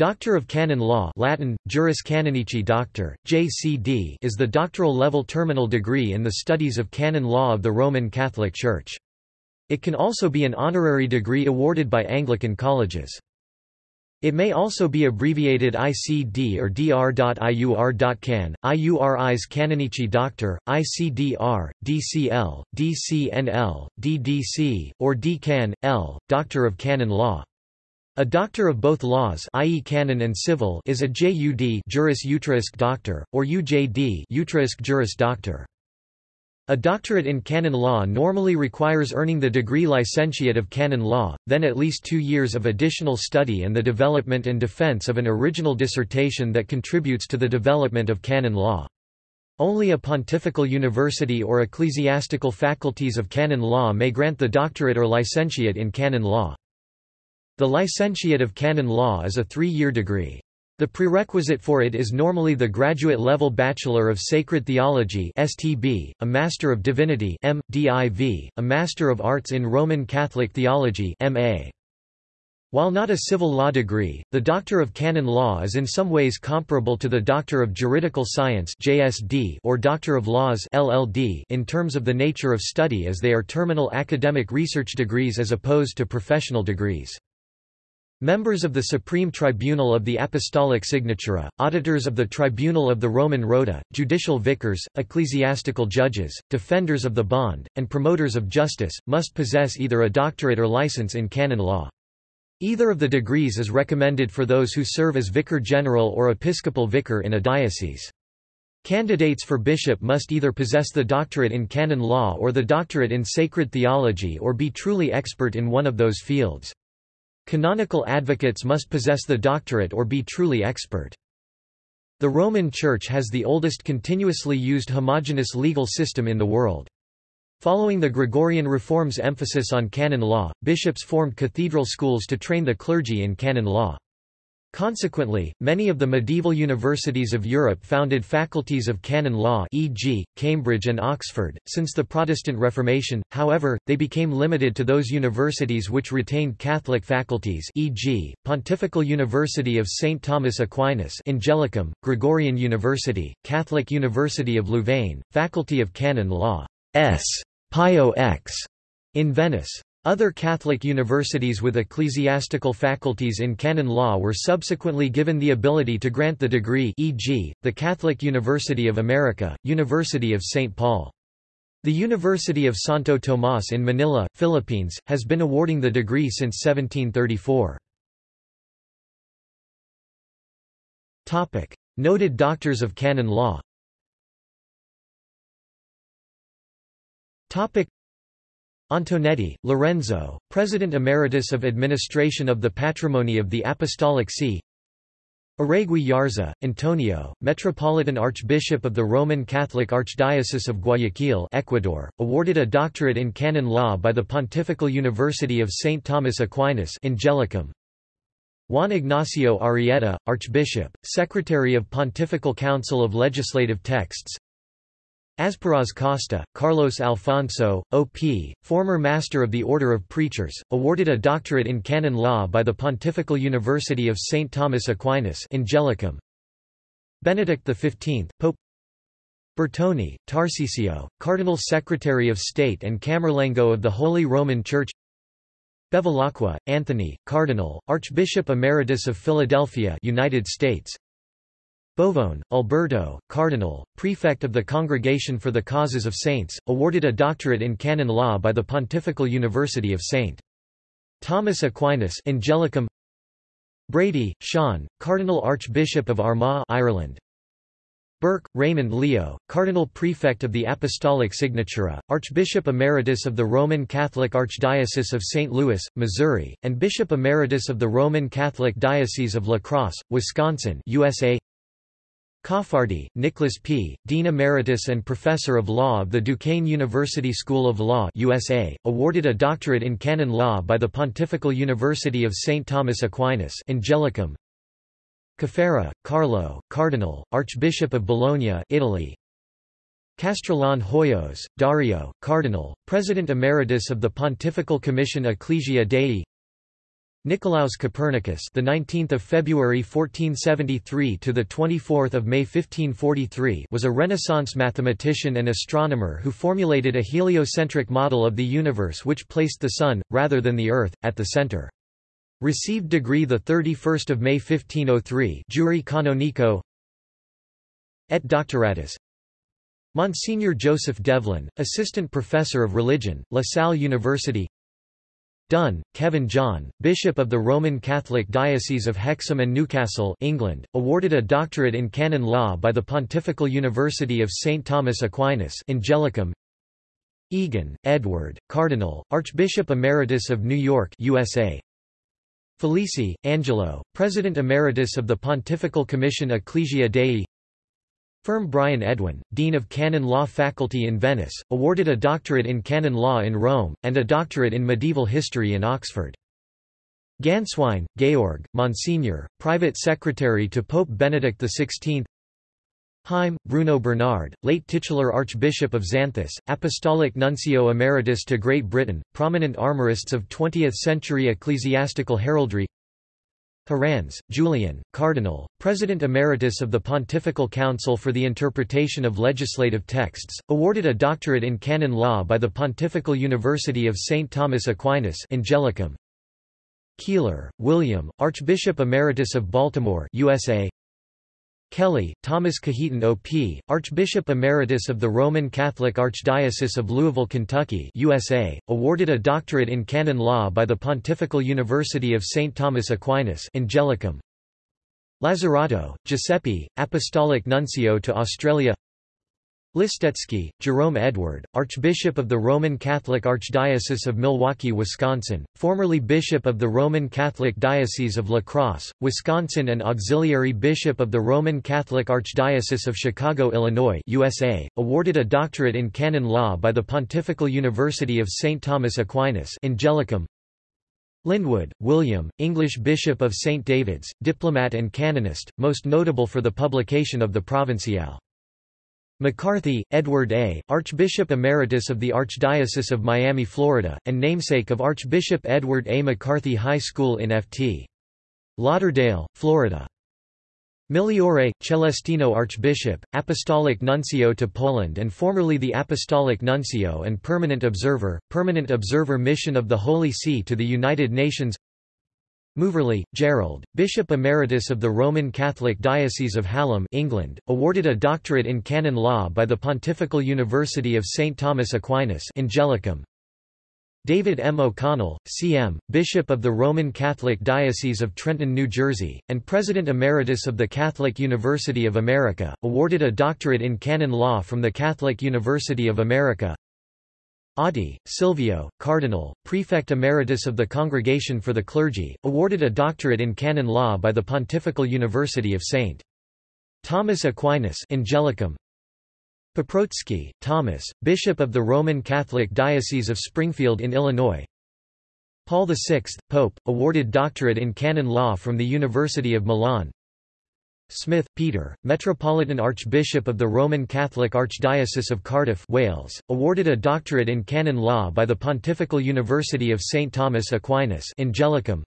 Doctor of Canon Law Latin, Juris Canonici Doctor, JCD is the doctoral level terminal degree in the studies of canon law of the Roman Catholic Church. It can also be an honorary degree awarded by Anglican colleges. It may also be abbreviated ICD or dr.iur.can, Iuris Canonici Doctor, ICDR, DCL, DCNL, DDC, or DCAN, L, Doctor of Canon Law. A doctor of both laws i.e. canon and civil is a JUD juris utriusque doctor, or UJD utriusque juris doctor. A doctorate in canon law normally requires earning the degree licentiate of canon law, then at least two years of additional study and the development and defense of an original dissertation that contributes to the development of canon law. Only a pontifical university or ecclesiastical faculties of canon law may grant the doctorate or licentiate in canon law. The licentiate of canon law is a three-year degree. The prerequisite for it is normally the graduate-level Bachelor of Sacred Theology (STB), a Master of Divinity (M.Div., a Master of Arts in Roman Catholic Theology (MA). While not a civil law degree, the Doctor of Canon Law is in some ways comparable to the Doctor of Juridical Science (JSD) or Doctor of Laws (LLD) in terms of the nature of study as they are terminal academic research degrees as opposed to professional degrees. Members of the Supreme Tribunal of the Apostolic Signatura, auditors of the Tribunal of the Roman Rota, judicial vicars, ecclesiastical judges, defenders of the bond, and promoters of justice, must possess either a doctorate or license in canon law. Either of the degrees is recommended for those who serve as vicar general or episcopal vicar in a diocese. Candidates for bishop must either possess the doctorate in canon law or the doctorate in sacred theology or be truly expert in one of those fields. Canonical advocates must possess the doctorate or be truly expert. The Roman Church has the oldest continuously used homogeneous legal system in the world. Following the Gregorian reform's emphasis on canon law, bishops formed cathedral schools to train the clergy in canon law. Consequently, many of the medieval universities of Europe founded faculties of canon law e.g., Cambridge and Oxford. Since the Protestant Reformation, however, they became limited to those universities which retained Catholic faculties e.g., Pontifical University of St. Thomas Aquinas Angelicum, Gregorian University, Catholic University of Louvain, Faculty of Canon Law S. Pio X in Venice. Other Catholic universities with ecclesiastical faculties in canon law were subsequently given the ability to grant the degree e.g., the Catholic University of America, University of St. Paul. The University of Santo Tomas in Manila, Philippines, has been awarding the degree since 1734. Noted doctors of canon law Antonetti, Lorenzo, President Emeritus of Administration of the Patrimony of the Apostolic See Arregui Yarza, Antonio, Metropolitan Archbishop of the Roman Catholic Archdiocese of Guayaquil Ecuador, awarded a doctorate in canon law by the Pontifical University of St. Thomas Aquinas Angelicum. Juan Ignacio Arrieta, Archbishop, Secretary of Pontifical Council of Legislative Texts Azpiroz Costa, Carlos Alfonso, O.P., former Master of the Order of Preachers, awarded a doctorate in canon law by the Pontifical University of St. Thomas Aquinas Angelicum. Benedict XV, Pope Bertone, Tarcisio, Cardinal Secretary of State and Camerlengo of the Holy Roman Church Bevilacqua, Anthony, Cardinal, Archbishop Emeritus of Philadelphia United States Bovone, Alberto, Cardinal, Prefect of the Congregation for the Causes of Saints, awarded a doctorate in canon law by the Pontifical University of St. Thomas Aquinas Angelicum Brady, Sean, Cardinal Archbishop of Armagh Ireland. Burke, Raymond Leo, Cardinal Prefect of the Apostolic Signatura, Archbishop Emeritus of the Roman Catholic Archdiocese of St. Louis, Missouri, and Bishop Emeritus of the Roman Catholic Diocese of La Crosse, Wisconsin USA Caffardi, Nicholas P., Dean Emeritus and Professor of Law of the Duquesne University School of Law USA, awarded a doctorate in canon law by the Pontifical University of St. Thomas Aquinas Angelicum. Caffarra, Carlo, Cardinal, Archbishop of Bologna Italy. Castrillon Hoyos, Dario, Cardinal, President Emeritus of the Pontifical Commission Ecclesia Dei Nicolaus Copernicus, the 19th of February 1473 to the 24th of May 1543, was a Renaissance mathematician and astronomer who formulated a heliocentric model of the universe which placed the sun rather than the earth at the center. Received degree the 31st of May 1503, Jure canonico. Et doctoratus. Monsignor Joseph Devlin, assistant professor of religion, La Salle University. Dunn, Kevin John, Bishop of the Roman Catholic Diocese of Hexham and Newcastle England, awarded a doctorate in canon law by the Pontifical University of St. Thomas Aquinas Angelicum. Egan, Edward, Cardinal, Archbishop Emeritus of New York USA. Felici, Angelo, President Emeritus of the Pontifical Commission Ecclesia Dei Ferme Brian Edwin, Dean of Canon Law Faculty in Venice, awarded a doctorate in canon law in Rome, and a doctorate in medieval history in Oxford. Ganswein, Georg, Monsignor, Private Secretary to Pope Benedict XVI Heim, Bruno Bernard, late titular Archbishop of Xanthus, Apostolic Nuncio Emeritus to Great Britain, prominent armorists of 20th-century ecclesiastical heraldry Herranz, Julian, Cardinal, President Emeritus of the Pontifical Council for the Interpretation of Legislative Texts, awarded a doctorate in canon law by the Pontifical University of St. Thomas Aquinas Angelicum. Keeler, William, Archbishop Emeritus of Baltimore USA. Kelly, Thomas Cajetan OP, Archbishop Emeritus of the Roman Catholic Archdiocese of Louisville, Kentucky USA, awarded a doctorate in canon law by the Pontifical University of St. Thomas Aquinas Angelicum. Lazzarotto, Giuseppe, Apostolic Nuncio to Australia Listecki, Jerome Edward, Archbishop of the Roman Catholic Archdiocese of Milwaukee, Wisconsin, formerly Bishop of the Roman Catholic Diocese of La Crosse, Wisconsin and Auxiliary Bishop of the Roman Catholic Archdiocese of Chicago, Illinois USA, awarded a doctorate in canon law by the Pontifical University of St. Thomas Aquinas Angelicum. Lyndwood, William, English Bishop of St. David's, diplomat and canonist, most notable for the publication of the Provinciale. McCarthy, Edward A., Archbishop Emeritus of the Archdiocese of Miami, Florida, and namesake of Archbishop Edward A. McCarthy High School in Ft. Lauderdale, Florida. Migliore, Celestino Archbishop, Apostolic Nuncio to Poland and formerly the Apostolic Nuncio and Permanent Observer, Permanent Observer Mission of the Holy See to the United Nations Moverley, Gerald, Bishop Emeritus of the Roman Catholic Diocese of Hallam England, awarded a doctorate in canon law by the Pontifical University of St. Thomas Aquinas Angelicum. David M. O'Connell, C.M., Bishop of the Roman Catholic Diocese of Trenton, New Jersey, and President Emeritus of the Catholic University of America, awarded a doctorate in canon law from the Catholic University of America. Oddi, Silvio, Cardinal, Prefect Emeritus of the Congregation for the Clergy, awarded a doctorate in canon law by the Pontifical University of St. Thomas Aquinas Angelicum. Paprocki, Thomas, Bishop of the Roman Catholic Diocese of Springfield in Illinois. Paul VI, Pope, awarded doctorate in canon law from the University of Milan. Smith, Peter, Metropolitan Archbishop of the Roman Catholic Archdiocese of Cardiff Wales, awarded a doctorate in canon law by the Pontifical University of St. Thomas Aquinas Angelicum.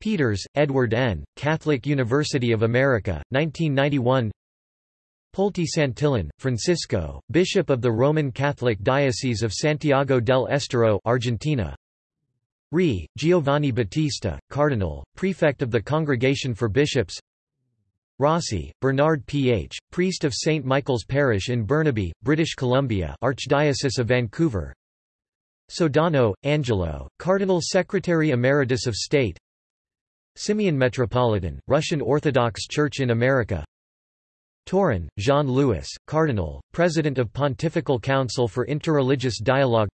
Peters, Edward N., Catholic University of America, 1991 Polti Santillan, Francisco, Bishop of the Roman Catholic Diocese of Santiago del Estero Argentina. Re, Giovanni Battista, Cardinal, Prefect of the Congregation for Bishops Rossi, Bernard Ph., priest of St. Michael's Parish in Burnaby, British Columbia Archdiocese of Vancouver Sodano, Angelo, Cardinal Secretary Emeritus of State Simeon Metropolitan, Russian Orthodox Church in America Tauran, Jean-Louis, Cardinal, President of Pontifical Council for Interreligious Dialogue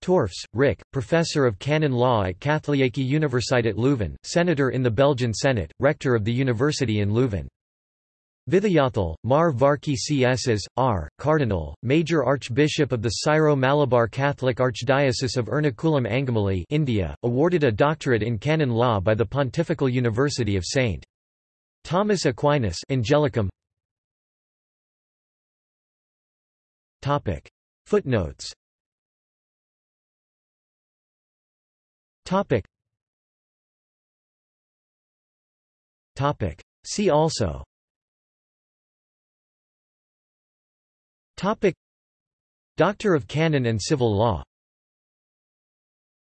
Torfs, Rick, Professor of Canon Law at Katholieke Universiteit Leuven, Senator in the Belgian Senate, Rector of the University in Leuven. Vithayathil, Mar Varki Css, R., Cardinal, Major Archbishop of the Syro-Malabar Catholic Archdiocese of Ernakulam Angamali India, awarded a doctorate in canon law by the Pontifical University of St. Thomas Aquinas Angelicum. Footnotes Topic. Topic. See also Topic Doctor of Canon and Civil Law